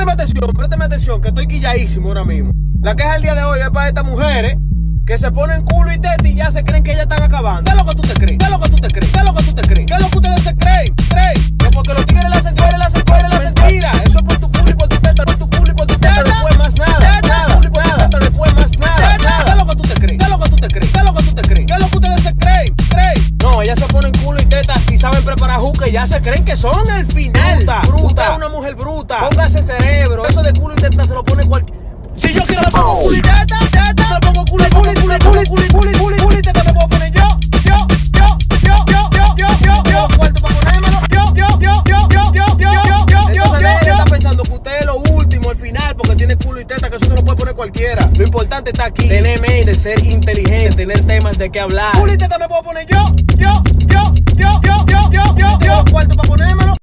présteme atención, présteme atención, que estoy quilladísimo ahora mismo. La queja del día de hoy es para estas mujeres que se ponen culo y teta y ya se creen que ellas están acabando. ¿Qué es lo que tú te crees? ¿Qué es lo que tú te crees? ¿Qué es lo que tú te crees? ¿Qué es lo que ustedes se creen? ¿Creen? Que porque los tigres le hacen tigres, le hacen tigres, le hacen mentira. Eso es por tu culo y por tu teta, por tu culo y por tu teta. Después más nada. Nada. Culo y por tu teta, después más nada. Nada. ¿Qué es lo que tú te crees? ¿Qué es lo que tú te crees? ¿Qué es lo que tú te crees? ¿Qué es lo que ustedes se creen? ¿Creen? No, ellas se ponen culo y teta y saben preparar juca y ya se creen que son el final. Bruta. Culo y teta se lo pone cualquier. Si yo quiero le pongo culo y teta, teta, le pongo culo y culo y culo y culo y culo y culo y culo y teta me puedo poner yo, yo, yo, yo, yo, yo, yo, yo, yo, cuarto para ponérmelo, yo, yo, yo, yo, yo, yo, yo, yo, yo, yo, Entonces estar pensando que usted es lo último, el final, porque tiene culo y teta, que eso se lo puede poner cualquiera. Lo importante está aquí, tener mente, ser inteligente, tener temas de qué hablar. Culo y teta me puedo poner yo, yo,